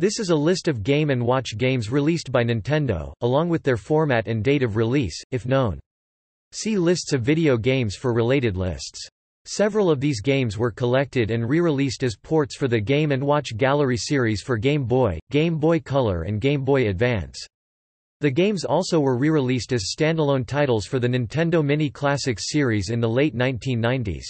This is a list of Game & Watch games released by Nintendo, along with their format and date of release, if known. See lists of video games for related lists. Several of these games were collected and re-released as ports for the Game & Watch Gallery series for Game Boy, Game Boy Color and Game Boy Advance. The games also were re-released as standalone titles for the Nintendo Mini Classics series in the late 1990s.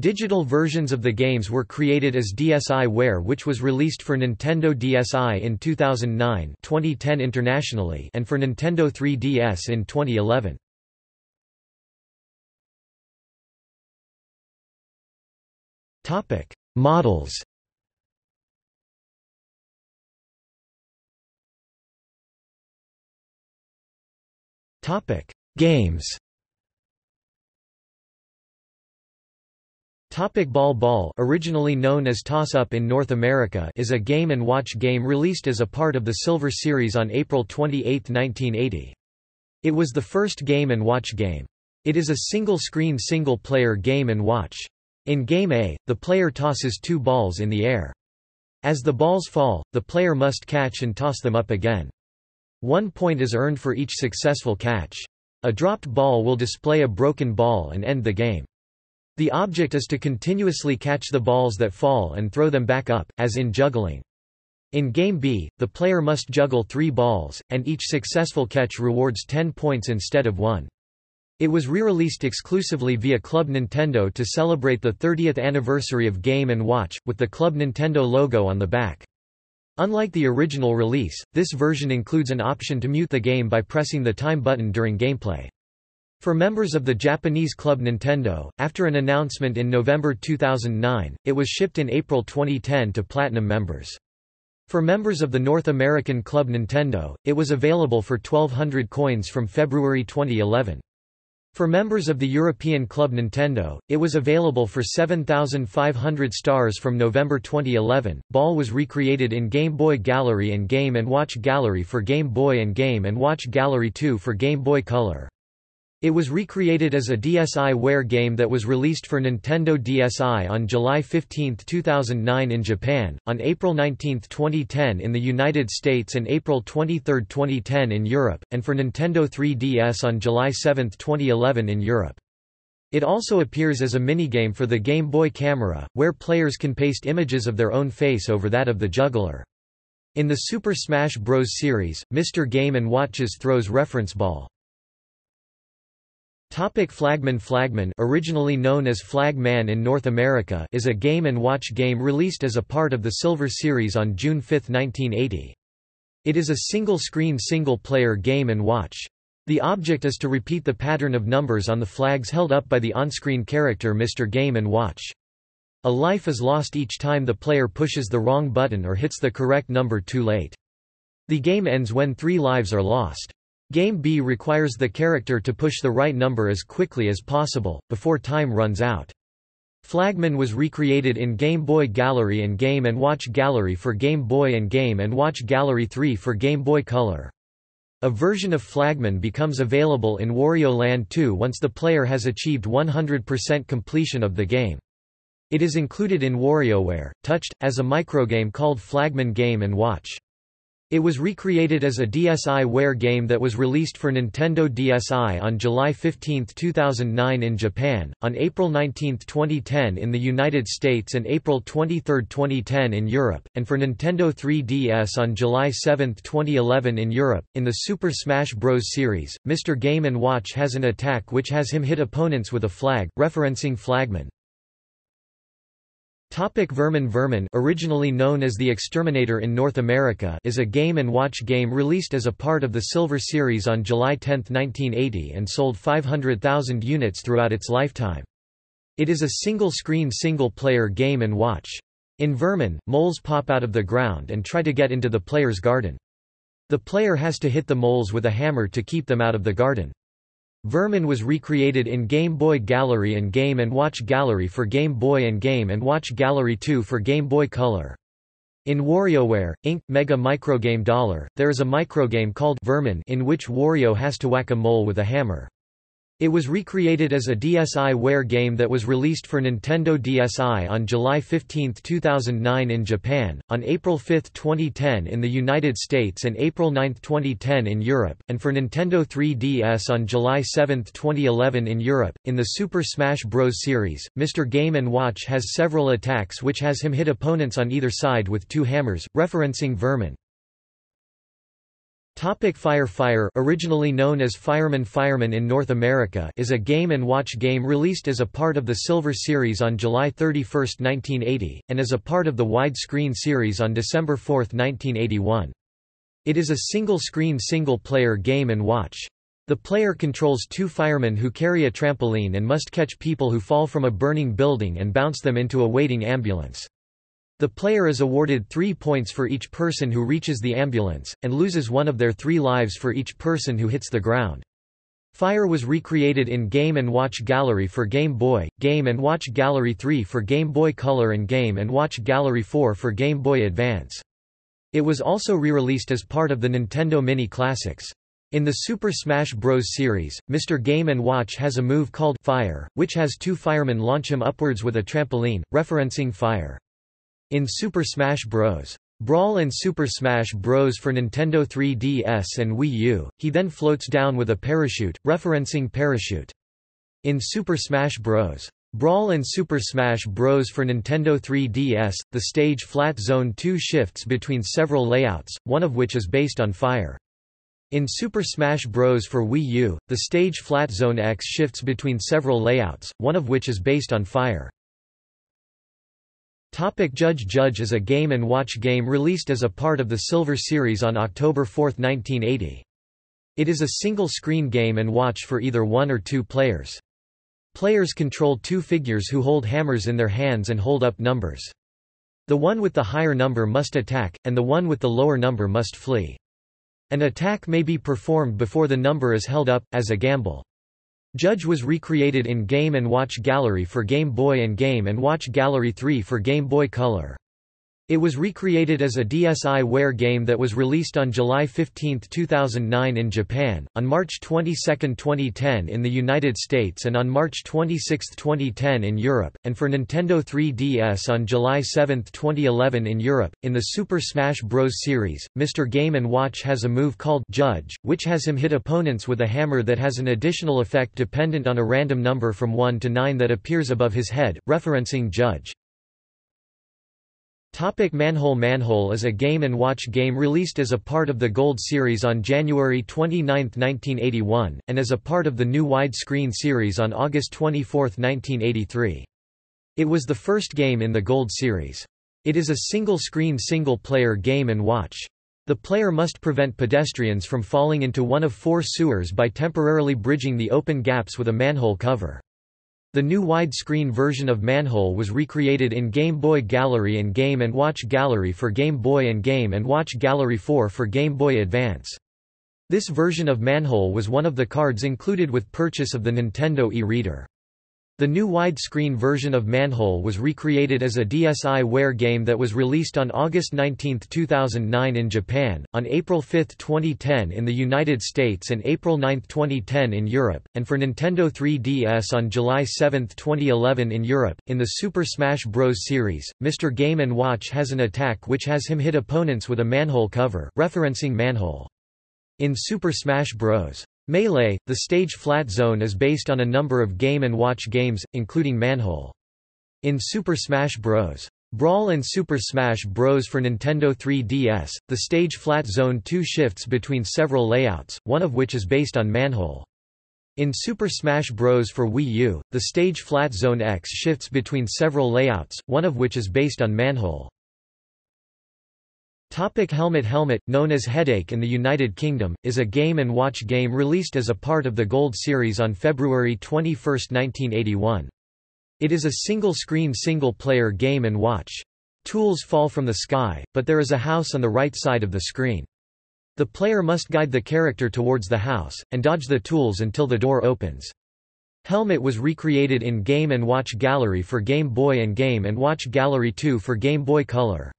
Digital versions of the games were created as DSiWare which was released for Nintendo DSi in 2009 2010 internationally and for Nintendo 3DS in 2011. Models Games Topic Ball Ball originally known as Toss Up in North America is a game and watch game released as a part of the Silver Series on April 28, 1980. It was the first game and watch game. It is a single-screen single-player game and watch. In Game A, the player tosses two balls in the air. As the balls fall, the player must catch and toss them up again. One point is earned for each successful catch. A dropped ball will display a broken ball and end the game. The object is to continuously catch the balls that fall and throw them back up, as in juggling. In Game B, the player must juggle three balls, and each successful catch rewards 10 points instead of 1. It was re-released exclusively via Club Nintendo to celebrate the 30th anniversary of Game & Watch, with the Club Nintendo logo on the back. Unlike the original release, this version includes an option to mute the game by pressing the time button during gameplay. For members of the Japanese Club Nintendo, after an announcement in November 2009, it was shipped in April 2010 to Platinum members. For members of the North American Club Nintendo, it was available for 1200 coins from February 2011. For members of the European Club Nintendo, it was available for 7,500 stars from November 2011. Ball was recreated in Game Boy Gallery and Game & Watch Gallery for Game Boy and Game & Watch Gallery 2 for Game Boy Color. It was recreated as a DSiWare game that was released for Nintendo DSi on July 15, 2009 in Japan, on April 19, 2010 in the United States and April 23, 2010 in Europe, and for Nintendo 3DS on July 7, 2011 in Europe. It also appears as a minigame for the Game Boy Camera, where players can paste images of their own face over that of the juggler. In the Super Smash Bros. series, Mr. Game & Watches throws reference ball. Topic Flagman Flagman originally known as Flag Man in North America is a game and watch game released as a part of the Silver Series on June 5, 1980. It is a single-screen single-player game and watch. The object is to repeat the pattern of numbers on the flags held up by the on-screen character Mr. Game & Watch. A life is lost each time the player pushes the wrong button or hits the correct number too late. The game ends when three lives are lost. Game B requires the character to push the right number as quickly as possible, before time runs out. Flagman was recreated in Game Boy Gallery and Game & Watch Gallery for Game Boy and Game & Watch Gallery 3 for Game Boy Color. A version of Flagman becomes available in Wario Land 2 once the player has achieved 100% completion of the game. It is included in WarioWare, Touched, as a microgame called Flagman Game & Watch. It was recreated as a DSiWare game that was released for Nintendo DSi on July 15, 2009 in Japan, on April 19, 2010 in the United States and April 23, 2010 in Europe, and for Nintendo 3DS on July 7, 2011 in Europe. In the Super Smash Bros. series, Mr. Game & Watch has an attack which has him hit opponents with a flag, referencing Flagman. Topic Vermin Vermin originally known as The Exterminator in North America is a game and watch game released as a part of the Silver Series on July 10, 1980 and sold 500,000 units throughout its lifetime. It is a single-screen single-player game and watch. In Vermin, moles pop out of the ground and try to get into the player's garden. The player has to hit the moles with a hammer to keep them out of the garden. Vermin was recreated in Game Boy Gallery and Game & Watch Gallery for Game Boy and Game & Watch Gallery 2 for Game Boy Color. In WarioWare, Inc. Mega Microgame Dollar, there is a microgame called Vermin in which Wario has to whack a mole with a hammer. It was recreated as a DSiWare game that was released for Nintendo DSi on July 15, 2009 in Japan, on April 5, 2010 in the United States and April 9, 2010 in Europe, and for Nintendo 3DS on July 7, 2011 in Europe. In the Super Smash Bros. series, Mr. Game & Watch has several attacks which has him hit opponents on either side with two hammers, referencing Vermin. Topic Fire Fire originally known as Fireman Fireman in North America is a game and watch game released as a part of the Silver series on July 31, 1980, and as a part of the Wide-Screen series on December 4, 1981. It is a single-screen single-player game and watch. The player controls two firemen who carry a trampoline and must catch people who fall from a burning building and bounce them into a waiting ambulance. The player is awarded three points for each person who reaches the ambulance, and loses one of their three lives for each person who hits the ground. Fire was recreated in Game & Watch Gallery for Game Boy, Game & Watch Gallery 3 for Game Boy Color and Game & Watch Gallery 4 for Game Boy Advance. It was also re-released as part of the Nintendo Mini Classics. In the Super Smash Bros. series, Mr. Game & Watch has a move called Fire, which has two firemen launch him upwards with a trampoline, referencing Fire. In Super Smash Bros. Brawl and Super Smash Bros. for Nintendo 3DS and Wii U, he then floats down with a parachute, referencing Parachute. In Super Smash Bros. Brawl and Super Smash Bros. for Nintendo 3DS, the stage Flat Zone 2 shifts between several layouts, one of which is based on fire. In Super Smash Bros. for Wii U, the stage Flat Zone X shifts between several layouts, one of which is based on fire. Topic Judge Judge is a game and watch game released as a part of the Silver Series on October 4, 1980. It is a single-screen game and watch for either one or two players. Players control two figures who hold hammers in their hands and hold up numbers. The one with the higher number must attack, and the one with the lower number must flee. An attack may be performed before the number is held up, as a gamble. Judge was recreated in Game & Watch Gallery for Game Boy and Game & Watch Gallery 3 for Game Boy Color. It was recreated as a DSiWare game that was released on July 15, 2009 in Japan, on March 22, 2010 in the United States and on March 26, 2010 in Europe, and for Nintendo 3DS on July 7, 2011 in Europe. In the Super Smash Bros. series, Mr. Game & Watch has a move called Judge, which has him hit opponents with a hammer that has an additional effect dependent on a random number from 1 to 9 that appears above his head, referencing Judge. Topic Manhole Manhole is a game and watch game released as a part of the Gold series on January 29, 1981, and as a part of the new widescreen series on August 24, 1983. It was the first game in the Gold series. It is a single-screen single-player game and watch. The player must prevent pedestrians from falling into one of four sewers by temporarily bridging the open gaps with a manhole cover. The new widescreen version of Manhole was recreated in Game Boy Gallery and Game & Watch Gallery for Game Boy and Game & Watch Gallery 4 for Game Boy Advance. This version of Manhole was one of the cards included with purchase of the Nintendo e-reader. The new widescreen version of Manhole was recreated as a DSiWare game that was released on August 19, 2009 in Japan, on April 5, 2010 in the United States and April 9, 2010 in Europe, and for Nintendo 3DS on July 7, 2011 in Europe. In the Super Smash Bros. series, Mr. Game & Watch has an attack which has him hit opponents with a manhole cover, referencing Manhole. In Super Smash Bros. Melee, the stage Flat Zone is based on a number of Game & Watch games, including Manhole. In Super Smash Bros. Brawl and Super Smash Bros. for Nintendo 3DS, the stage Flat Zone 2 shifts between several layouts, one of which is based on Manhole. In Super Smash Bros. for Wii U, the stage Flat Zone X shifts between several layouts, one of which is based on Manhole. Topic Helmet Helmet, known as Headache in the United Kingdom, is a game and watch game released as a part of the Gold series on February 21, 1981. It is a single-screen single-player game and watch. Tools fall from the sky, but there is a house on the right side of the screen. The player must guide the character towards the house, and dodge the tools until the door opens. Helmet was recreated in Game & Watch Gallery for Game Boy and Game & Watch Gallery 2 for Game Boy Color.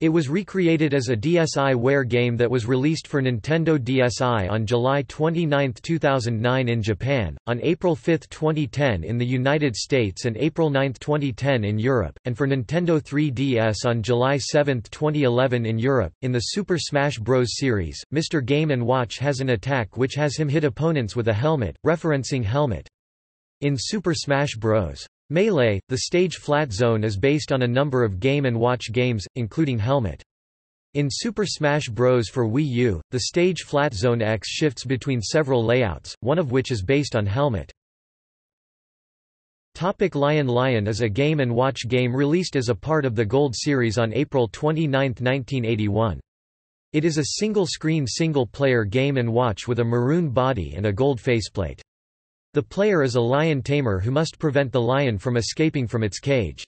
It was recreated as a DSiWare game that was released for Nintendo DSi on July 29, 2009 in Japan, on April 5, 2010 in the United States and April 9, 2010 in Europe, and for Nintendo 3DS on July 7, 2011 in Europe. In the Super Smash Bros. series, Mr. Game & Watch has an attack which has him hit opponents with a helmet, referencing Helmet. In Super Smash Bros. Melee, the stage flat zone is based on a number of Game & Watch games, including Helmet. In Super Smash Bros. for Wii U, the stage flat zone X shifts between several layouts, one of which is based on Helmet. Topic Lion Lion is a Game & Watch game released as a part of the Gold series on April 29, 1981. It is a single-screen single-player Game & Watch with a maroon body and a gold faceplate. The player is a lion tamer who must prevent the lion from escaping from its cage.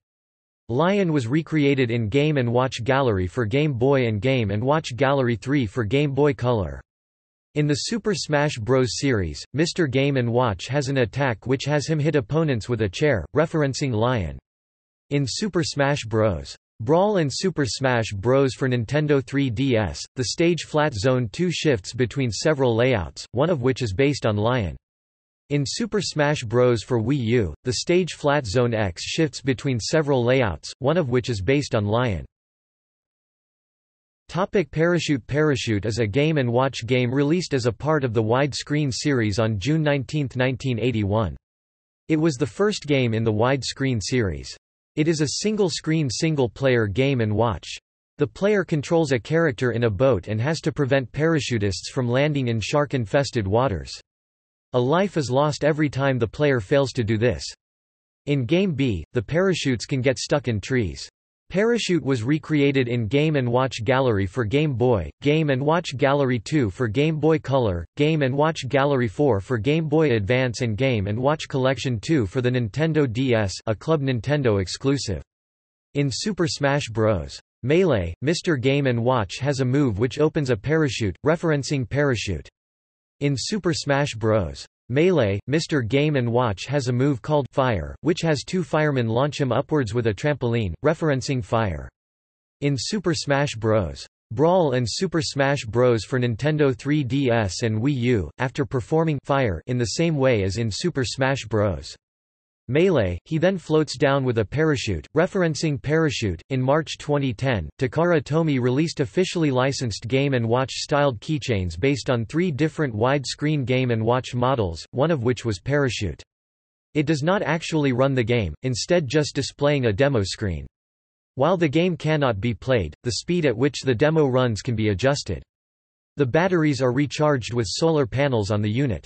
Lion was recreated in Game & Watch Gallery for Game Boy and Game & Watch Gallery 3 for Game Boy Color. In the Super Smash Bros. series, Mr. Game & Watch has an attack which has him hit opponents with a chair, referencing Lion. In Super Smash Bros. Brawl and Super Smash Bros. for Nintendo 3DS, the stage flat zone 2 shifts between several layouts, one of which is based on Lion. In Super Smash Bros. for Wii U, the stage Flat Zone X shifts between several layouts, one of which is based on Lion. Topic Parachute Parachute is a Game & Watch game released as a part of the widescreen series on June 19, 1981. It was the first game in the widescreen series. It is a single-screen single-player Game & Watch. The player controls a character in a boat and has to prevent parachutists from landing in shark-infested waters. A life is lost every time the player fails to do this. In Game B, the parachutes can get stuck in trees. Parachute was recreated in Game & Watch Gallery for Game Boy, Game & Watch Gallery 2 for Game Boy Color, Game & Watch Gallery 4 for Game Boy Advance and Game & Watch Collection 2 for the Nintendo DS a Club Nintendo exclusive. In Super Smash Bros. Melee, Mr. Game & Watch has a move which opens a parachute, referencing Parachute. In Super Smash Bros. Melee, Mr. Game & Watch has a move called Fire, which has two firemen launch him upwards with a trampoline, referencing Fire. In Super Smash Bros. Brawl and Super Smash Bros. for Nintendo 3DS and Wii U, after performing Fire in the same way as in Super Smash Bros. Melee, he then floats down with a parachute, referencing Parachute. In March 2010, Takara Tomy released officially licensed Game & Watch styled keychains based on three different widescreen Game & Watch models, one of which was Parachute. It does not actually run the game, instead just displaying a demo screen. While the game cannot be played, the speed at which the demo runs can be adjusted. The batteries are recharged with solar panels on the unit.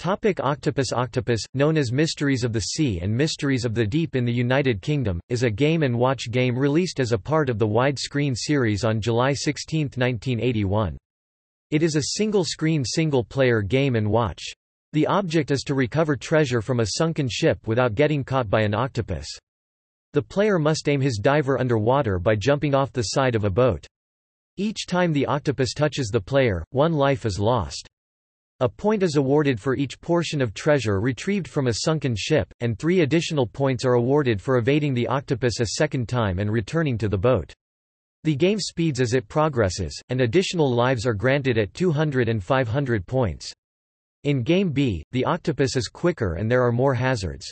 Topic Octopus Octopus, known as Mysteries of the Sea and Mysteries of the Deep in the United Kingdom, is a Game & Watch game released as a part of the widescreen series on July 16, 1981. It is a single-screen single-player Game & Watch. The object is to recover treasure from a sunken ship without getting caught by an octopus. The player must aim his diver underwater by jumping off the side of a boat. Each time the octopus touches the player, one life is lost. A point is awarded for each portion of treasure retrieved from a sunken ship, and three additional points are awarded for evading the octopus a second time and returning to the boat. The game speeds as it progresses, and additional lives are granted at 200 and 500 points. In Game B, the octopus is quicker and there are more hazards.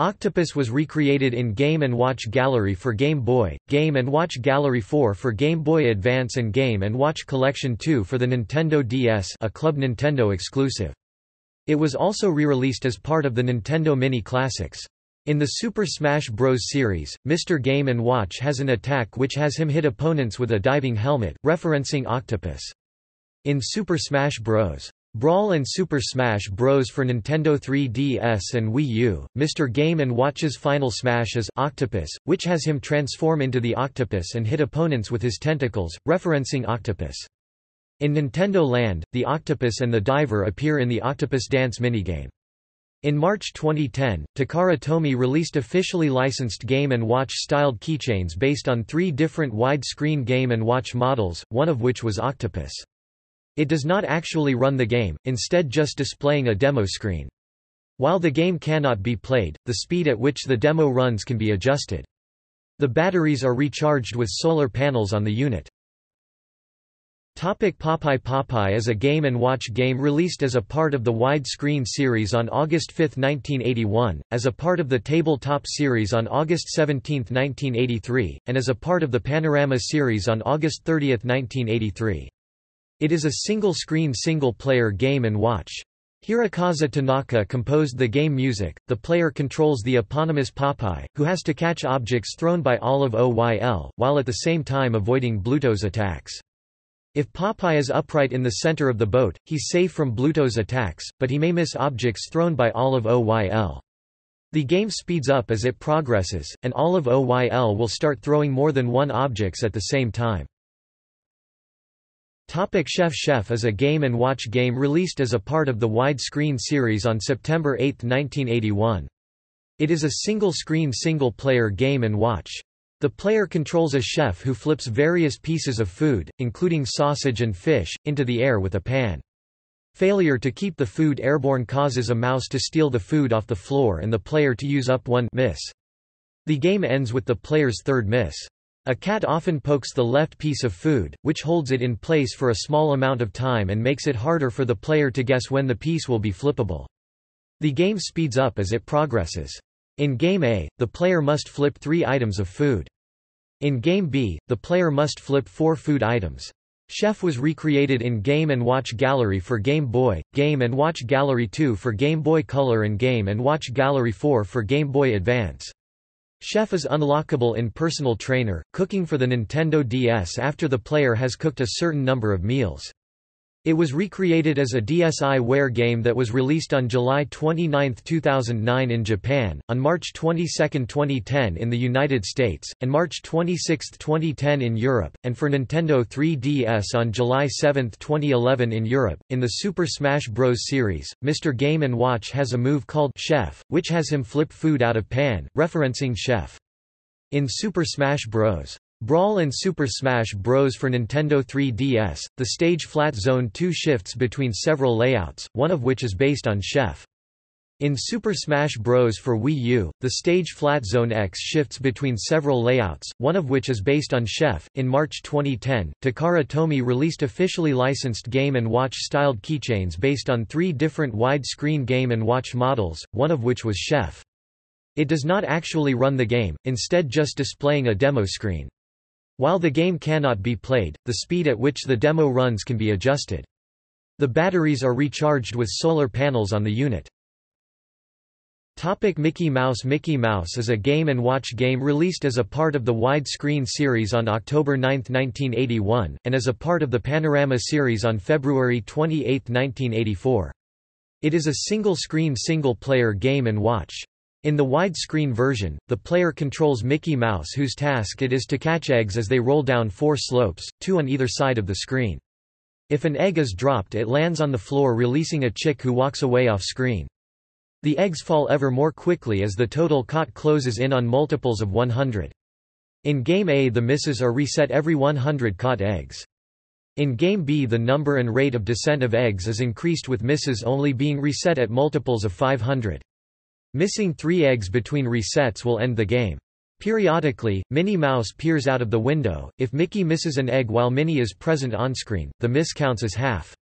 Octopus was recreated in Game & Watch Gallery for Game Boy, Game & Watch Gallery 4 for Game Boy Advance and Game & Watch Collection 2 for the Nintendo DS a Club Nintendo exclusive. It was also re-released as part of the Nintendo Mini Classics. In the Super Smash Bros. series, Mr. Game & Watch has an attack which has him hit opponents with a diving helmet, referencing Octopus. In Super Smash Bros. Brawl and Super Smash Bros. for Nintendo 3DS and Wii U, Mr. Game & Watch's final smash is Octopus, which has him transform into the octopus and hit opponents with his tentacles, referencing Octopus. In Nintendo Land, the octopus and the diver appear in the Octopus Dance minigame. In March 2010, Takara Tomy released officially licensed Game & Watch styled keychains based on three different widescreen Game & Watch models, one of which was Octopus. It does not actually run the game, instead just displaying a demo screen. While the game cannot be played, the speed at which the demo runs can be adjusted. The batteries are recharged with solar panels on the unit. Topic Popeye Popeye is a Game & Watch game released as a part of the widescreen series on August 5, 1981, as a part of the Tabletop series on August 17, 1983, and as a part of the Panorama series on August 30, 1983. It is a single-screen single-player Game & Watch. Hirokazu Tanaka composed the game music. The player controls the eponymous Popeye, who has to catch objects thrown by Olive Oyl, while at the same time avoiding Bluto's attacks. If Popeye is upright in the center of the boat, he's safe from Bluto's attacks, but he may miss objects thrown by Olive Oyl. The game speeds up as it progresses, and Olive Oyl will start throwing more than one objects at the same time. Topic Chef Chef is a Game & Watch game released as a part of the widescreen series on September 8, 1981. It is a single-screen single-player Game & Watch. The player controls a chef who flips various pieces of food, including sausage and fish, into the air with a pan. Failure to keep the food airborne causes a mouse to steal the food off the floor and the player to use up one miss. The game ends with the player's third miss. A cat often pokes the left piece of food, which holds it in place for a small amount of time and makes it harder for the player to guess when the piece will be flippable. The game speeds up as it progresses. In Game A, the player must flip three items of food. In Game B, the player must flip four food items. Chef was recreated in Game & Watch Gallery for Game Boy, Game & Watch Gallery 2 for Game Boy Color and Game & Watch Gallery 4 for Game Boy Advance. Chef is unlockable in Personal Trainer, cooking for the Nintendo DS after the player has cooked a certain number of meals. It was recreated as a DSiWare game that was released on July 29, 2009 in Japan, on March 22, 2010 in the United States, and March 26, 2010 in Europe, and for Nintendo 3DS on July 7, 2011 in Europe. In the Super Smash Bros. series, Mr. Game & Watch has a move called Chef, which has him flip food out of pan, referencing Chef. In Super Smash Bros. Brawl and Super Smash Bros. for Nintendo 3DS, the stage Flat Zone 2 shifts between several layouts, one of which is based on Chef. In Super Smash Bros. for Wii U, the stage Flat Zone X shifts between several layouts, one of which is based on Chef. In March 2010, Takara Tomy released officially licensed Game & Watch styled keychains based on three different widescreen Game & Watch models, one of which was Chef. It does not actually run the game, instead just displaying a demo screen. While the game cannot be played, the speed at which the demo runs can be adjusted. The batteries are recharged with solar panels on the unit. Topic Mickey Mouse Mickey Mouse is a Game & Watch game released as a part of the widescreen series on October 9, 1981, and as a part of the Panorama series on February 28, 1984. It is a single-screen single-player Game & Watch. In the widescreen version, the player controls Mickey Mouse whose task it is to catch eggs as they roll down four slopes, two on either side of the screen. If an egg is dropped it lands on the floor releasing a chick who walks away off screen. The eggs fall ever more quickly as the total caught closes in on multiples of 100. In Game A the misses are reset every 100 caught eggs. In Game B the number and rate of descent of eggs is increased with misses only being reset at multiples of 500. Missing three eggs between resets will end the game. Periodically, Minnie Mouse peers out of the window. If Mickey misses an egg while Minnie is present on-screen, the miss counts as half.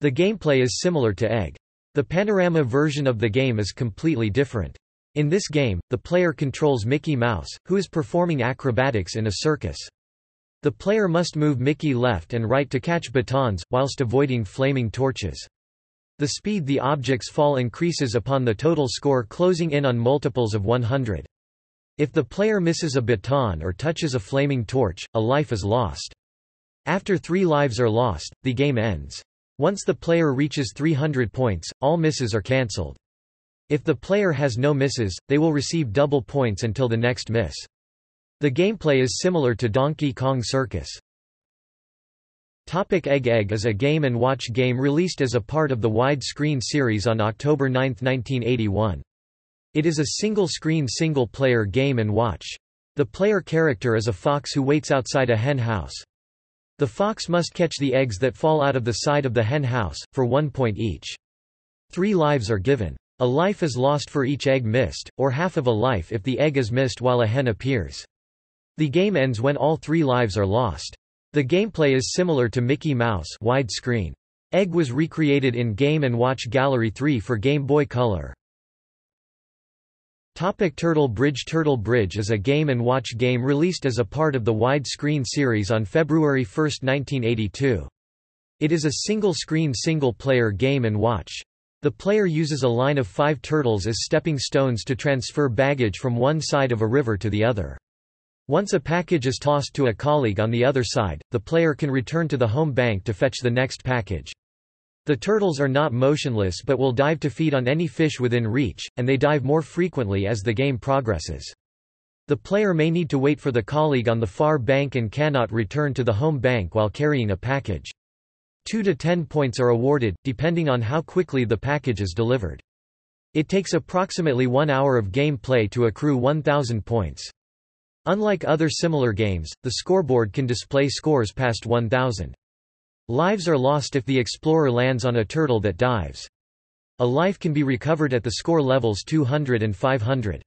The gameplay is similar to Egg. The panorama version of the game is completely different. In this game, the player controls Mickey Mouse, who is performing acrobatics in a circus. The player must move Mickey left and right to catch batons, whilst avoiding flaming torches. The speed the objects fall increases upon the total score closing in on multiples of 100. If the player misses a baton or touches a flaming torch, a life is lost. After three lives are lost, the game ends. Once the player reaches 300 points, all misses are cancelled. If the player has no misses, they will receive double points until the next miss. The gameplay is similar to Donkey Kong Circus. Topic Egg Egg is a Game & Watch game released as a part of the widescreen series on October 9, 1981. It is a single-screen single-player Game & Watch. The player character is a fox who waits outside a hen house. The fox must catch the eggs that fall out of the side of the hen house, for one point each. Three lives are given. A life is lost for each egg missed, or half of a life if the egg is missed while a hen appears. The game ends when all three lives are lost. The gameplay is similar to Mickey Mouse widescreen. Egg was recreated in Game & Watch Gallery 3 for Game Boy Color. Topic Turtle Bridge Turtle Bridge is a Game & Watch game released as a part of the widescreen series on February 1, 1982. It is a single-screen single-player Game & Watch. The player uses a line of five turtles as stepping stones to transfer baggage from one side of a river to the other. Once a package is tossed to a colleague on the other side, the player can return to the home bank to fetch the next package. The turtles are not motionless but will dive to feed on any fish within reach, and they dive more frequently as the game progresses. The player may need to wait for the colleague on the far bank and cannot return to the home bank while carrying a package. 2 to 10 points are awarded, depending on how quickly the package is delivered. It takes approximately one hour of game play to accrue 1,000 points. Unlike other similar games, the scoreboard can display scores past 1,000. Lives are lost if the explorer lands on a turtle that dives. A life can be recovered at the score levels 200 and 500.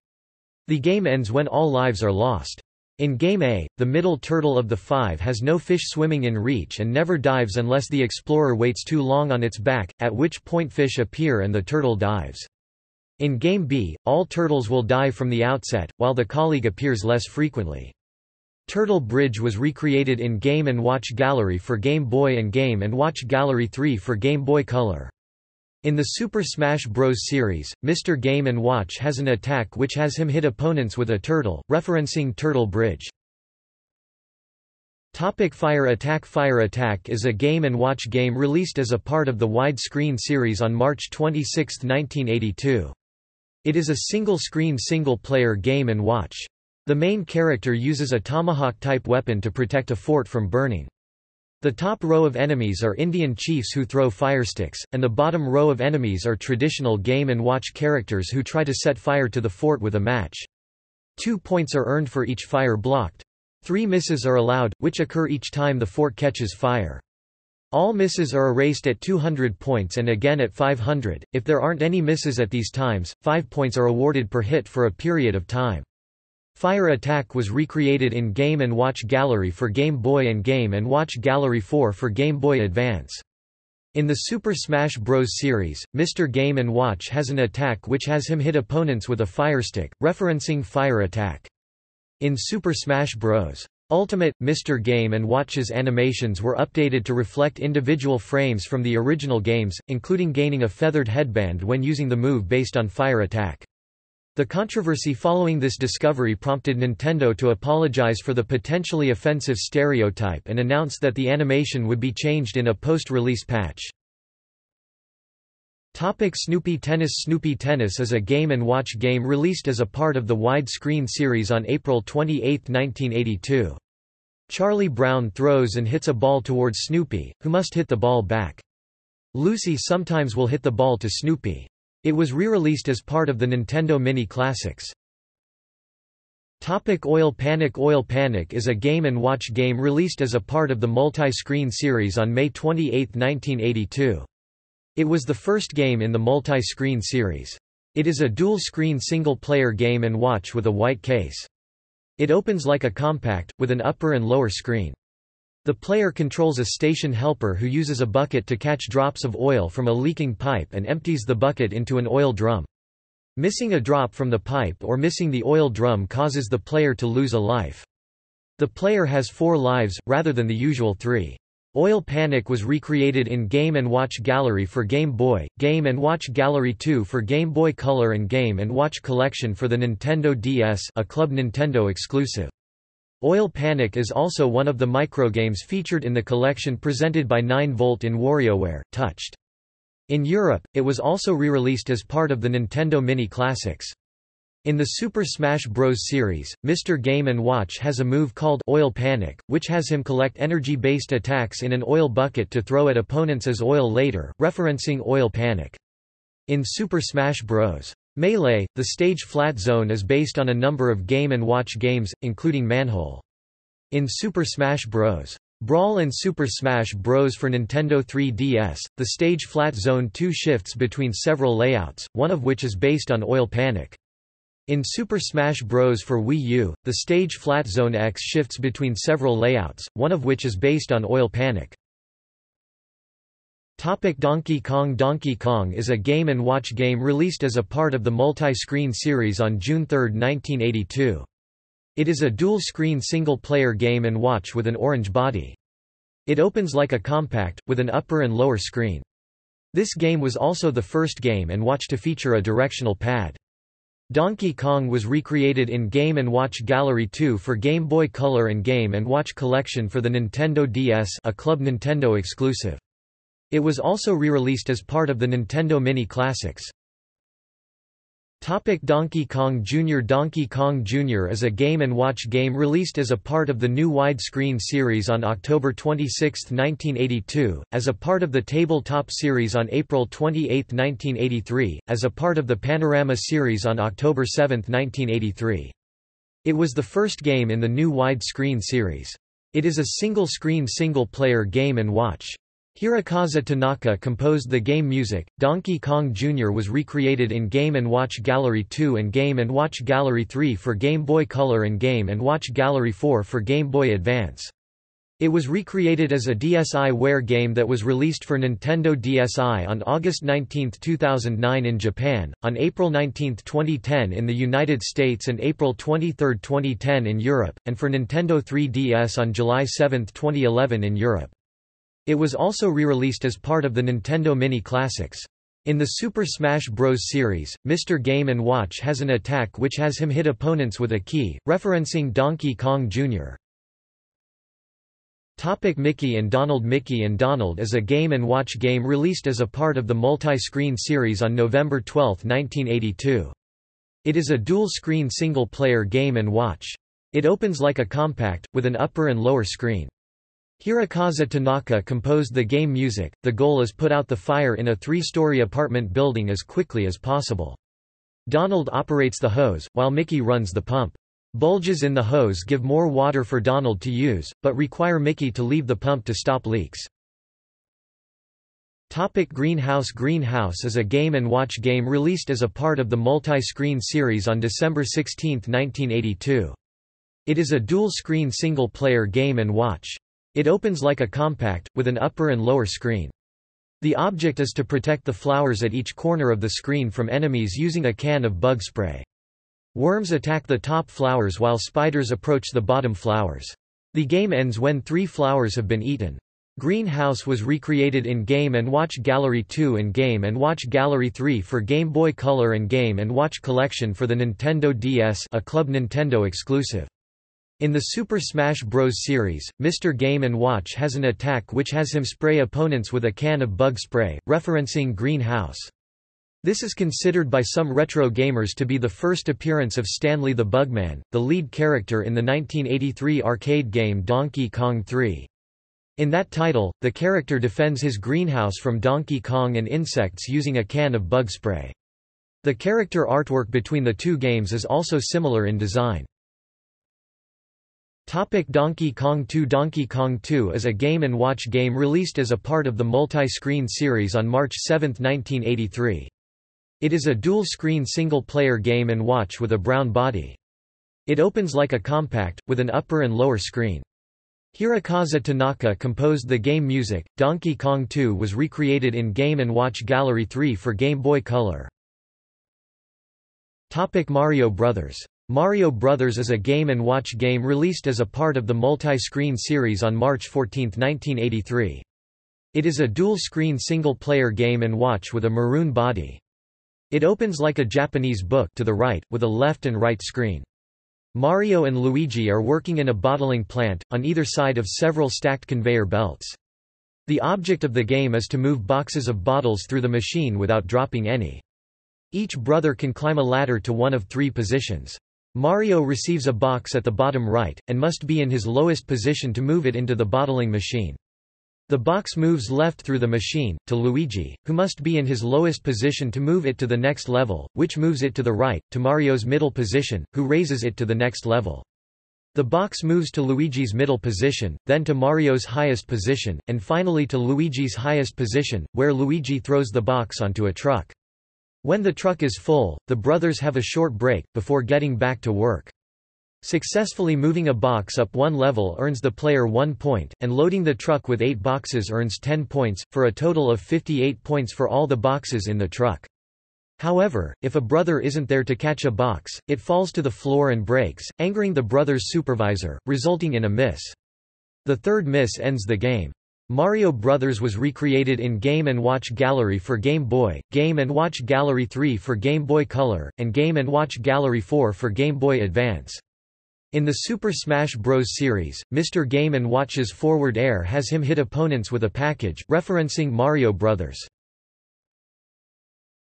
The game ends when all lives are lost. In Game A, the middle turtle of the five has no fish swimming in reach and never dives unless the explorer waits too long on its back, at which point fish appear and the turtle dives. In Game B, all turtles will die from the outset, while the colleague appears less frequently. Turtle Bridge was recreated in Game & Watch Gallery for Game Boy and Game & Watch Gallery 3 for Game Boy Color. In the Super Smash Bros. series, Mr. Game & Watch has an attack which has him hit opponents with a turtle, referencing Turtle Bridge. Topic Fire Attack Fire Attack is a Game & Watch game released as a part of the widescreen series on March 26, 1982. It is a single-screen single-player Game & Watch. The main character uses a tomahawk-type weapon to protect a fort from burning. The top row of enemies are Indian chiefs who throw firesticks, and the bottom row of enemies are traditional Game & Watch characters who try to set fire to the fort with a match. Two points are earned for each fire blocked. Three misses are allowed, which occur each time the fort catches fire. All misses are erased at 200 points and again at 500. If there aren't any misses at these times, 5 points are awarded per hit for a period of time. Fire Attack was recreated in Game & Watch Gallery for Game Boy and Game & Watch Gallery 4 for Game Boy Advance. In the Super Smash Bros. series, Mr. Game & Watch has an attack which has him hit opponents with a firestick, referencing Fire Attack. In Super Smash Bros. Ultimate, Mr. Game & Watch's animations were updated to reflect individual frames from the original games, including gaining a feathered headband when using the move based on Fire Attack. The controversy following this discovery prompted Nintendo to apologize for the potentially offensive stereotype and announce that the animation would be changed in a post-release patch. Topic Snoopy Tennis Snoopy Tennis is a Game & Watch game released as a part of the widescreen series on April 28, 1982. Charlie Brown throws and hits a ball towards Snoopy, who must hit the ball back. Lucy sometimes will hit the ball to Snoopy. It was re-released as part of the Nintendo Mini Classics. Topic Oil Panic Oil Panic is a Game & Watch game released as a part of the multi-screen series on May 28, 1982. It was the first game in the multi-screen series. It is a dual-screen single-player game and watch with a white case. It opens like a compact, with an upper and lower screen. The player controls a station helper who uses a bucket to catch drops of oil from a leaking pipe and empties the bucket into an oil drum. Missing a drop from the pipe or missing the oil drum causes the player to lose a life. The player has four lives, rather than the usual three. Oil Panic was recreated in Game & Watch Gallery for Game Boy, Game & Watch Gallery 2 for Game Boy Color and Game & Watch Collection for the Nintendo DS a Club Nintendo exclusive. Oil Panic is also one of the microgames featured in the collection presented by 9Volt in WarioWare, Touched. In Europe, it was also re-released as part of the Nintendo Mini Classics. In the Super Smash Bros. series, Mr. Game & Watch has a move called Oil Panic, which has him collect energy-based attacks in an oil bucket to throw at opponents as oil later, referencing Oil Panic. In Super Smash Bros. Melee, the stage Flat Zone is based on a number of Game & Watch games, including Manhole. In Super Smash Bros. Brawl and Super Smash Bros. for Nintendo 3DS, the stage Flat Zone 2 shifts between several layouts, one of which is based on Oil Panic. In Super Smash Bros. for Wii U, the stage Flat Zone X shifts between several layouts, one of which is based on Oil Panic. Topic Donkey Kong Donkey Kong is a Game & Watch game released as a part of the multi-screen series on June 3, 1982. It is a dual-screen single-player Game & Watch with an orange body. It opens like a compact, with an upper and lower screen. This game was also the first Game & Watch to feature a directional pad. Donkey Kong was recreated in Game & Watch Gallery 2 for Game Boy Color and Game & Watch Collection for the Nintendo DS a Club Nintendo exclusive. It was also re-released as part of the Nintendo Mini Classics. Topic Donkey Kong Jr. Donkey Kong Jr. is a Game & Watch game released as a part of the new widescreen series on October 26, 1982, as a part of the Tabletop series on April 28, 1983, as a part of the Panorama series on October 7, 1983. It was the first game in the new widescreen series. It is a single-screen single-player Game & Watch. Hirokazu Tanaka composed the game music. Donkey Kong Jr. was recreated in Game & Watch Gallery 2 and Game & Watch Gallery 3 for Game Boy Color and Game & Watch Gallery 4 for Game Boy Advance. It was recreated as a DSiWare game that was released for Nintendo DSi on August 19, 2009 in Japan, on April 19, 2010 in the United States and April 23, 2010 in Europe, and for Nintendo 3DS on July 7, 2011 in Europe. It was also re-released as part of the Nintendo Mini Classics. In the Super Smash Bros. series, Mr. Game & Watch has an attack which has him hit opponents with a key, referencing Donkey Kong Jr. Topic Mickey and Donald Mickey and Donald is a Game & Watch game released as a part of the multi-screen series on November 12, 1982. It is a dual-screen single-player Game & Watch. It opens like a compact, with an upper and lower screen. Hirokazu Tanaka composed the game music. The goal is put out the fire in a three-story apartment building as quickly as possible. Donald operates the hose, while Mickey runs the pump. Bulges in the hose give more water for Donald to use, but require Mickey to leave the pump to stop leaks. Topic Greenhouse Greenhouse is a Game & Watch game released as a part of the multi-screen series on December 16, 1982. It is a dual-screen single-player Game & Watch. It opens like a compact, with an upper and lower screen. The object is to protect the flowers at each corner of the screen from enemies using a can of bug spray. Worms attack the top flowers while spiders approach the bottom flowers. The game ends when three flowers have been eaten. Greenhouse was recreated in Game & Watch Gallery 2 and Game & Watch Gallery 3 for Game Boy Color and Game & Watch Collection for the Nintendo DS a Club Nintendo exclusive. In the Super Smash Bros. series, Mr. Game & Watch has an attack which has him spray opponents with a can of bug spray, referencing Greenhouse. This is considered by some retro gamers to be the first appearance of Stanley the Bugman, the lead character in the 1983 arcade game Donkey Kong 3. In that title, the character defends his greenhouse from Donkey Kong and insects using a can of bug spray. The character artwork between the two games is also similar in design. Topic Donkey Kong 2 Donkey Kong 2 is a Game & Watch game released as a part of the multi-screen series on March 7, 1983. It is a dual-screen single-player Game & Watch with a brown body. It opens like a compact, with an upper and lower screen. Hirokazu Tanaka composed the game music. Donkey Kong 2 was recreated in Game & Watch Gallery 3 for Game Boy Color. Topic Mario Brothers Mario Brothers is a Game & Watch game released as a part of the multi-screen series on March 14, 1983. It is a dual-screen single-player Game & Watch with a maroon body. It opens like a Japanese book to the right, with a left and right screen. Mario and Luigi are working in a bottling plant, on either side of several stacked conveyor belts. The object of the game is to move boxes of bottles through the machine without dropping any. Each brother can climb a ladder to one of three positions. Mario receives a box at the bottom right, and must be in his lowest position to move it into the bottling machine. The box moves left through the machine, to Luigi, who must be in his lowest position to move it to the next level, which moves it to the right, to Mario's middle position, who raises it to the next level. The box moves to Luigi's middle position, then to Mario's highest position, and finally to Luigi's highest position, where Luigi throws the box onto a truck. When the truck is full, the brothers have a short break, before getting back to work. Successfully moving a box up one level earns the player one point, and loading the truck with eight boxes earns 10 points, for a total of 58 points for all the boxes in the truck. However, if a brother isn't there to catch a box, it falls to the floor and breaks, angering the brother's supervisor, resulting in a miss. The third miss ends the game. Mario Brothers was recreated in Game & Watch Gallery for Game Boy, Game & Watch Gallery 3 for Game Boy Color, and Game & Watch Gallery 4 for Game Boy Advance. In the Super Smash Bros. series, Mr. Game & Watch's forward air has him hit opponents with a package, referencing Mario Brothers.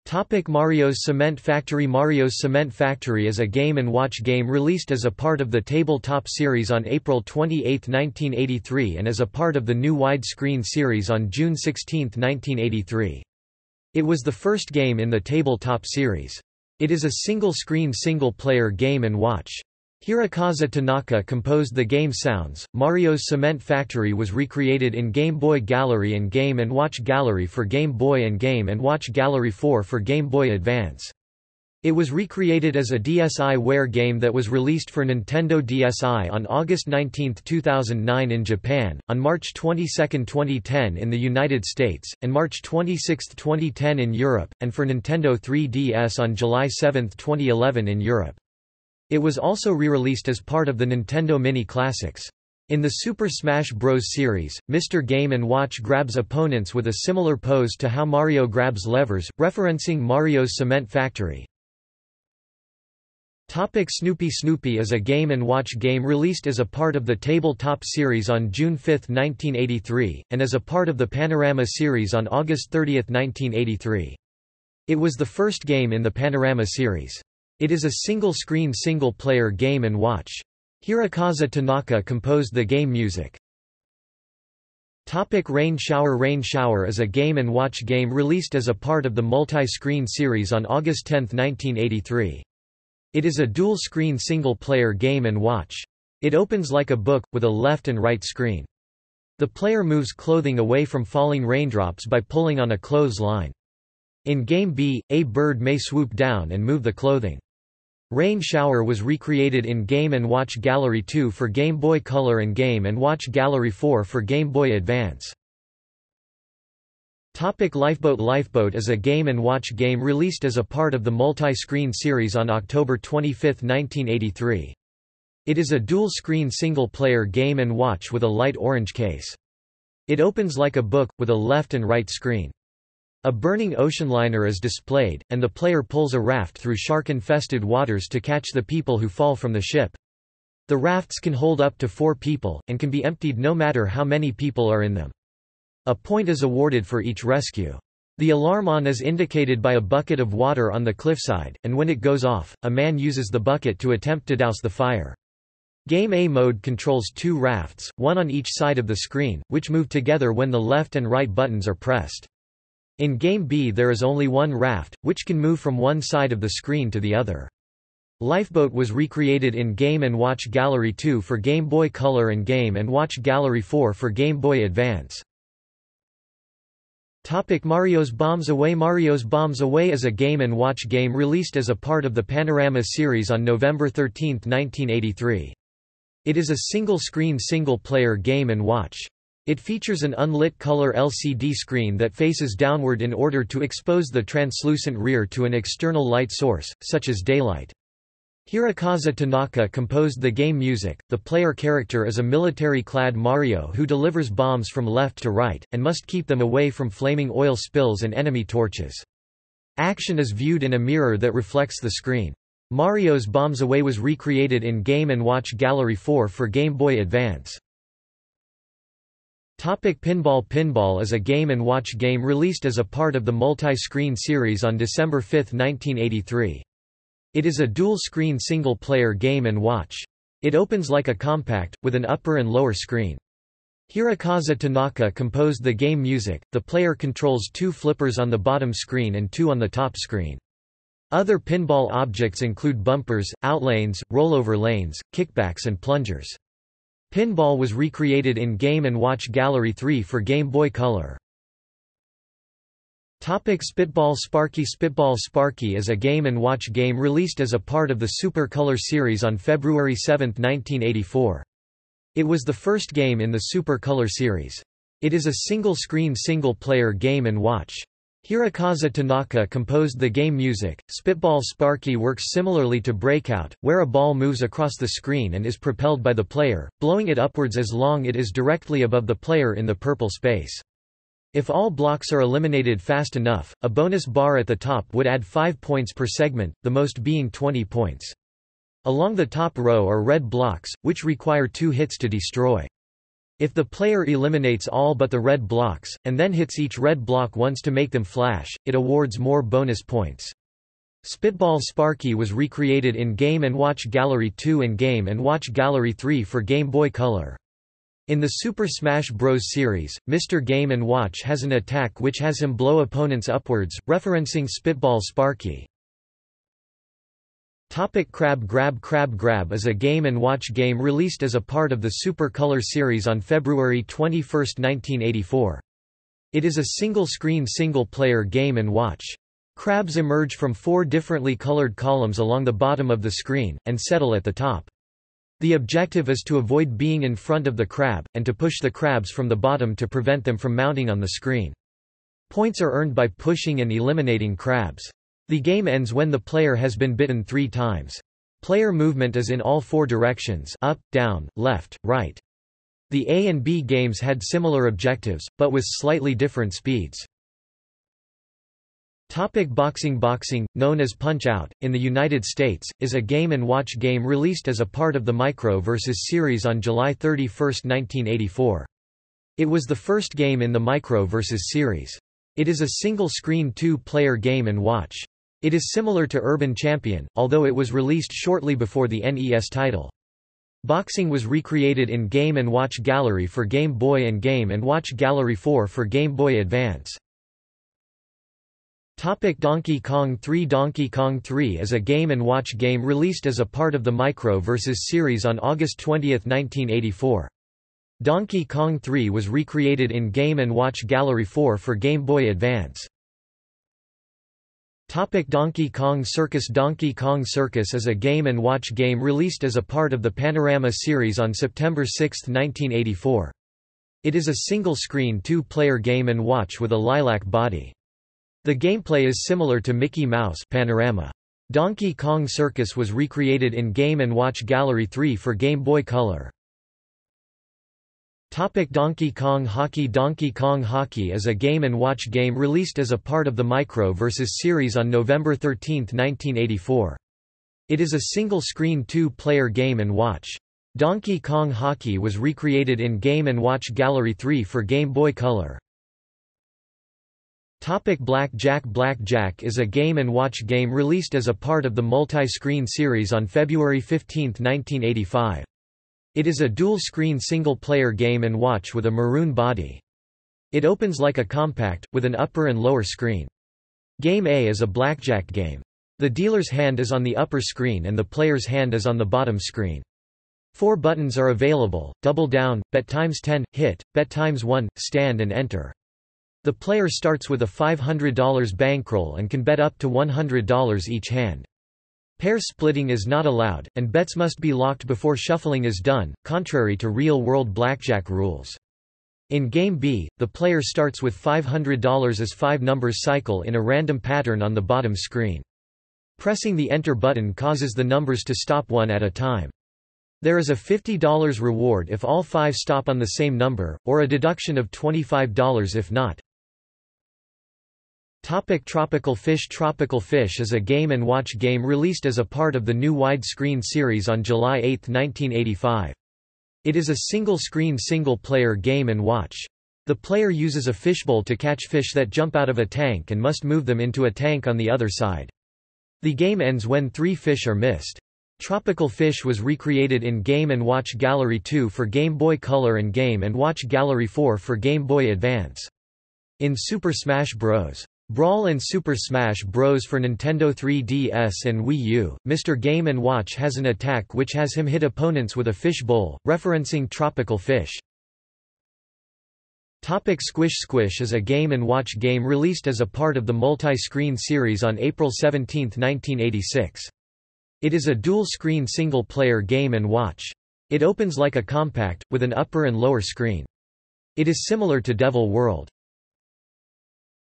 Topic Mario's Cement Factory Mario's Cement Factory is a Game & Watch game released as a part of the Tabletop series on April 28, 1983 and as a part of the new widescreen series on June 16, 1983. It was the first game in the Tabletop series. It is a single-screen single-player Game & Watch. Hirokazu Tanaka composed the game sounds. Mario's Cement Factory was recreated in Game Boy Gallery and Game & Watch Gallery for Game Boy and Game & Watch Gallery 4 for Game Boy Advance. It was recreated as a DSiWare game that was released for Nintendo DSi on August 19, 2009 in Japan, on March 22, 2010 in the United States, and March 26, 2010 in Europe, and for Nintendo 3DS on July 7, 2011 in Europe. It was also re-released as part of the Nintendo Mini Classics. In the Super Smash Bros. series, Mr. Game & Watch grabs opponents with a similar pose to how Mario grabs levers, referencing Mario's Cement Factory. Topic Snoopy Snoopy is a Game & Watch game released as a part of the Tabletop series on June 5, 1983, and as a part of the Panorama series on August 30, 1983. It was the first game in the Panorama series. It is a single-screen single-player game and watch. Hirokazu Tanaka composed the game music. Topic Rain Shower Rain Shower is a game and watch game released as a part of the multi-screen series on August 10, 1983. It is a dual-screen single-player game and watch. It opens like a book, with a left and right screen. The player moves clothing away from falling raindrops by pulling on a clothesline. In Game B, a bird may swoop down and move the clothing. Rain Shower was recreated in Game & Watch Gallery 2 for Game Boy Color and Game & Watch Gallery 4 for Game Boy Advance. Topic Lifeboat Lifeboat is a Game & Watch game released as a part of the multi-screen series on October 25, 1983. It is a dual-screen single-player Game & Watch with a light orange case. It opens like a book, with a left and right screen. A burning ocean liner is displayed, and the player pulls a raft through shark-infested waters to catch the people who fall from the ship. The rafts can hold up to four people, and can be emptied no matter how many people are in them. A point is awarded for each rescue. The alarm on is indicated by a bucket of water on the cliffside, and when it goes off, a man uses the bucket to attempt to douse the fire. Game A mode controls two rafts, one on each side of the screen, which move together when the left and right buttons are pressed. In Game B there is only one raft, which can move from one side of the screen to the other. Lifeboat was recreated in Game & Watch Gallery 2 for Game Boy Color and Game & Watch Gallery 4 for Game Boy Advance. Topic Mario's Bombs Away Mario's Bombs Away is a Game & Watch game released as a part of the Panorama series on November 13, 1983. It is a single-screen single-player Game & Watch. It features an unlit color LCD screen that faces downward in order to expose the translucent rear to an external light source, such as daylight. Hirokazu Tanaka composed the game music. The player character is a military-clad Mario who delivers bombs from left to right, and must keep them away from flaming oil spills and enemy torches. Action is viewed in a mirror that reflects the screen. Mario's Bombs Away was recreated in Game & Watch Gallery 4 for Game Boy Advance. Topic Pinball Pinball is a game and watch game released as a part of the multi-screen series on December 5, 1983. It is a dual-screen single-player game and watch. It opens like a compact, with an upper and lower screen. Hirokazu Tanaka composed the game music. The player controls two flippers on the bottom screen and two on the top screen. Other pinball objects include bumpers, outlanes, rollover lanes, kickbacks and plungers. Pinball was recreated in Game & Watch Gallery 3 for Game Boy Color. Topic Spitball Sparky Spitball Sparky is a game and watch game released as a part of the Super Color series on February 7, 1984. It was the first game in the Super Color series. It is a single-screen single-player game watch. Hirokazu Tanaka composed the game music. Spitball Sparky works similarly to Breakout, where a ball moves across the screen and is propelled by the player, blowing it upwards as long it is directly above the player in the purple space. If all blocks are eliminated fast enough, a bonus bar at the top would add 5 points per segment, the most being 20 points. Along the top row are red blocks, which require two hits to destroy. If the player eliminates all but the red blocks, and then hits each red block once to make them flash, it awards more bonus points. Spitball Sparky was recreated in Game & Watch Gallery 2 and Game & Watch Gallery 3 for Game Boy Color. In the Super Smash Bros. series, Mr. Game & Watch has an attack which has him blow opponents upwards, referencing Spitball Sparky. Topic Crab Grab Crab Grab is a game and watch game released as a part of the Super Color series on February 21, 1984. It is a single-screen single-player game and watch. Crabs emerge from four differently colored columns along the bottom of the screen, and settle at the top. The objective is to avoid being in front of the crab, and to push the crabs from the bottom to prevent them from mounting on the screen. Points are earned by pushing and eliminating crabs. The game ends when the player has been bitten three times. Player movement is in all four directions up, down, left, right. The A and B games had similar objectives, but with slightly different speeds. Topic boxing Boxing, known as Punch-Out! in the United States, is a game and watch game released as a part of the Micro vs. series on July 31, 1984. It was the first game in the Micro vs. series. It is a single-screen two-player game and watch. It is similar to Urban Champion, although it was released shortly before the NES title. Boxing was recreated in Game & Watch Gallery for Game Boy and Game & Watch Gallery 4 for Game Boy Advance. Topic Donkey Kong 3 Donkey Kong 3 is a game and watch game released as a part of the Micro vs. series on August 20, 1984. Donkey Kong 3 was recreated in Game & Watch Gallery 4 for Game Boy Advance. Topic Donkey Kong Circus Donkey Kong Circus is a game and watch game released as a part of the Panorama series on September 6, 1984. It is a single-screen two-player game and watch with a lilac body. The gameplay is similar to Mickey Mouse Panorama. Donkey Kong Circus was recreated in Game & Watch Gallery 3 for Game Boy Color. Topic Donkey Kong Hockey Donkey Kong Hockey is a game and watch game released as a part of the Micro vs. series on November 13, 1984. It is a single-screen two-player game and watch. Donkey Kong Hockey was recreated in Game & Watch Gallery 3 for Game Boy Color. Topic Black Jack Black Jack is a game and watch game released as a part of the multi-screen series on February 15, 1985. It is a dual-screen single-player game and watch with a maroon body. It opens like a compact, with an upper and lower screen. Game A is a blackjack game. The dealer's hand is on the upper screen and the player's hand is on the bottom screen. Four buttons are available, double down, bet times 10, hit, bet times 1, stand and enter. The player starts with a $500 bankroll and can bet up to $100 each hand. Pair splitting is not allowed, and bets must be locked before shuffling is done, contrary to real-world blackjack rules. In Game B, the player starts with $500 as five numbers cycle in a random pattern on the bottom screen. Pressing the Enter button causes the numbers to stop one at a time. There is a $50 reward if all five stop on the same number, or a deduction of $25 if not. Topic Tropical Fish Tropical Fish is a game and watch game released as a part of the new widescreen series on July 8, 1985. It is a single-screen single-player game and watch. The player uses a fishbowl to catch fish that jump out of a tank and must move them into a tank on the other side. The game ends when three fish are missed. Tropical Fish was recreated in Game & Watch Gallery 2 for Game Boy Color and Game & Watch Gallery 4 for Game Boy Advance. In Super Smash Bros. Brawl and Super Smash Bros. for Nintendo 3DS and Wii U, Mr. Game & Watch has an attack which has him hit opponents with a fish bowl, referencing tropical fish. Topic Squish Squish is a game watch game released as a part of the multi-screen series on April 17, 1986. It is a dual-screen single-player game watch. It opens like a compact, with an upper and lower screen. It is similar to Devil World.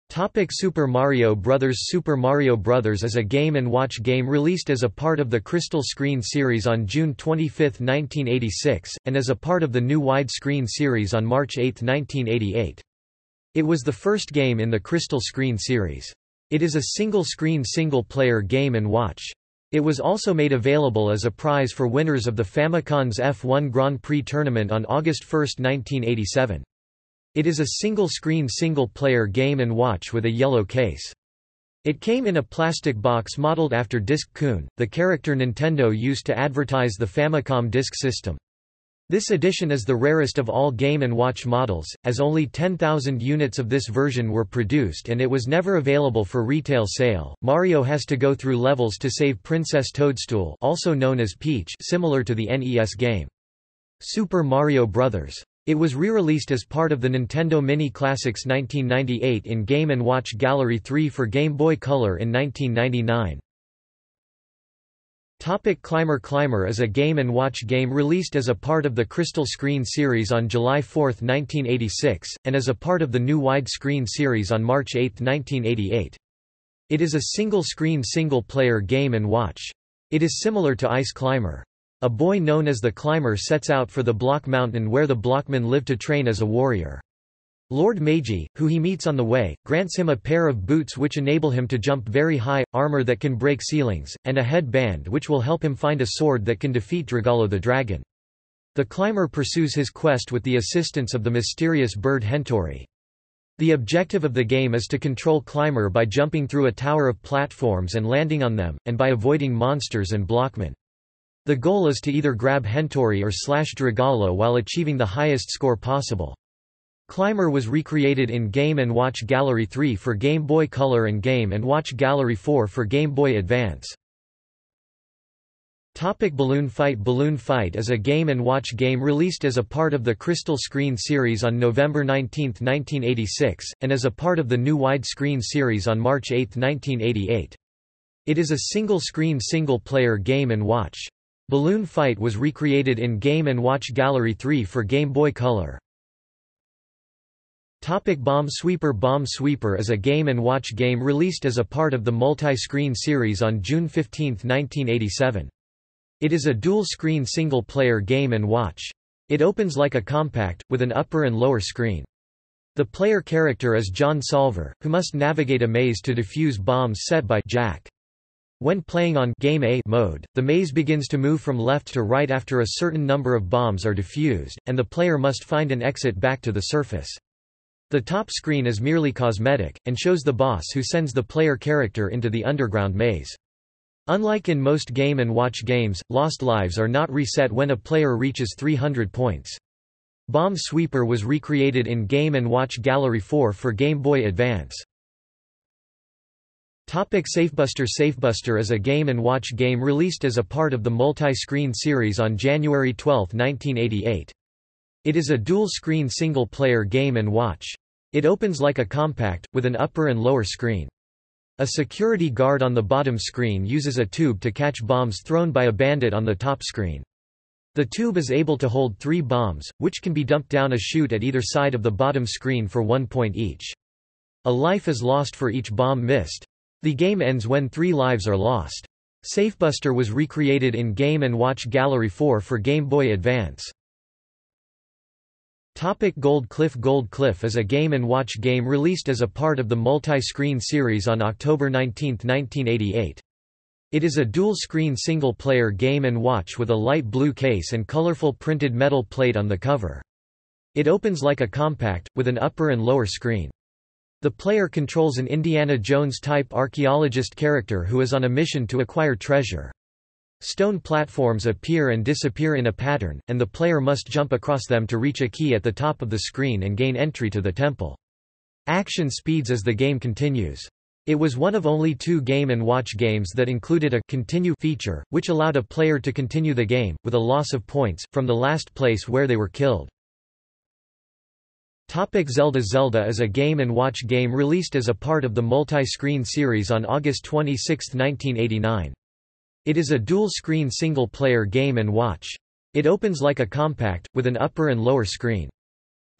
Topic Super Mario Bros. Super Mario Bros. is a game and watch game released as a part of the Crystal Screen series on June 25, 1986, and as a part of the new widescreen series on March 8, 1988. It was the first game in the Crystal Screen series. It is a single-screen single-player game and watch. It was also made available as a prize for winners of the Famicom's F1 Grand Prix tournament on August 1, 1987. It is a single-screen single-player game and watch with a yellow case. It came in a plastic box modeled after Disk Kun, the character Nintendo used to advertise the Famicom Disk System. This edition is the rarest of all Game & Watch models, as only 10,000 units of this version were produced and it was never available for retail sale. Mario has to go through levels to save Princess Toadstool also known as Peach similar to the NES game. Super Mario Bros. It was re-released as part of the Nintendo Mini Classics 1998 in Game & Watch Gallery 3 for Game Boy Color in 1999. Topic Climber Climber is a game watch game released as a part of the Crystal Screen series on July 4, 1986, and as a part of the new widescreen series on March 8, 1988. It is a single-screen single-player game watch. It is similar to Ice Climber. A boy known as the Climber sets out for the Block Mountain where the Blockmen live to train as a warrior. Lord Meiji, who he meets on the way, grants him a pair of boots which enable him to jump very high, armor that can break ceilings, and a headband which will help him find a sword that can defeat Dragalo the dragon. The climber pursues his quest with the assistance of the mysterious bird Hentori. The objective of the game is to control Climber by jumping through a tower of platforms and landing on them, and by avoiding monsters and blockmen. The goal is to either grab Hentori or slash Dragalo while achieving the highest score possible. Climber was recreated in Game & Watch Gallery 3 for Game Boy Color and Game & Watch Gallery 4 for Game Boy Advance. Topic Balloon Fight Balloon Fight is a game and watch game released as a part of the Crystal Screen series on November 19, 1986, and as a part of the new widescreen series on March 8, 1988. It is a single-screen single-player game and watch. Balloon Fight was recreated in Game & Watch Gallery 3 for Game Boy Color. Topic Bomb Sweeper Bomb Sweeper is a game & watch game released as a part of the multi-screen series on June 15, 1987. It is a dual-screen single-player game & watch. It opens like a compact, with an upper and lower screen. The player character is John Solver, who must navigate a maze to defuse bombs set by Jack. When playing on Game A mode, the maze begins to move from left to right after a certain number of bombs are defused, and the player must find an exit back to the surface. The top screen is merely cosmetic, and shows the boss who sends the player character into the underground maze. Unlike in most Game & Watch games, lost lives are not reset when a player reaches 300 points. Bomb Sweeper was recreated in Game & Watch Gallery 4 for Game Boy Advance. Topic Safebuster Safebuster is a game and watch game released as a part of the multi-screen series on January 12, 1988. It is a dual-screen single-player game and watch. It opens like a compact, with an upper and lower screen. A security guard on the bottom screen uses a tube to catch bombs thrown by a bandit on the top screen. The tube is able to hold three bombs, which can be dumped down a chute at either side of the bottom screen for one point each. A life is lost for each bomb missed. The game ends when three lives are lost. Safebuster was recreated in Game & Watch Gallery 4 for Game Boy Advance. Topic Gold Cliff Gold Cliff is a Game & Watch game released as a part of the multi-screen series on October 19, 1988. It is a dual-screen single-player game and watch with a light blue case and colorful printed metal plate on the cover. It opens like a compact, with an upper and lower screen. The player controls an Indiana Jones-type archaeologist character who is on a mission to acquire treasure. Stone platforms appear and disappear in a pattern, and the player must jump across them to reach a key at the top of the screen and gain entry to the temple. Action speeds as the game continues. It was one of only two Game & Watch games that included a continue feature, which allowed a player to continue the game, with a loss of points, from the last place where they were killed. Topic Zelda Zelda is a Game & Watch game released as a part of the multi-screen series on August 26, 1989. It is a dual-screen single-player Game & Watch. It opens like a compact, with an upper and lower screen.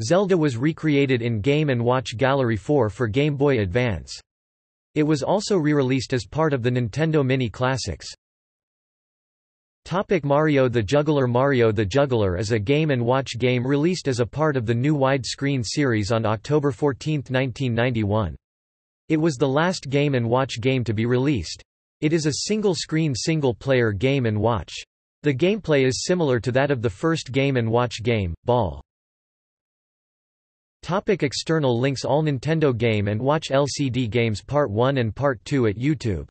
Zelda was recreated in Game & Watch Gallery 4 for Game Boy Advance. It was also re-released as part of the Nintendo Mini Classics. Topic Mario the Juggler Mario the Juggler is a Game & Watch game released as a part of the new widescreen series on October 14, 1991. It was the last Game & Watch game to be released. It is a single-screen single-player Game & Watch. The gameplay is similar to that of the first Game & Watch game, Ball. Topic external links All Nintendo Game & Watch LCD Games Part 1 and Part 2 at YouTube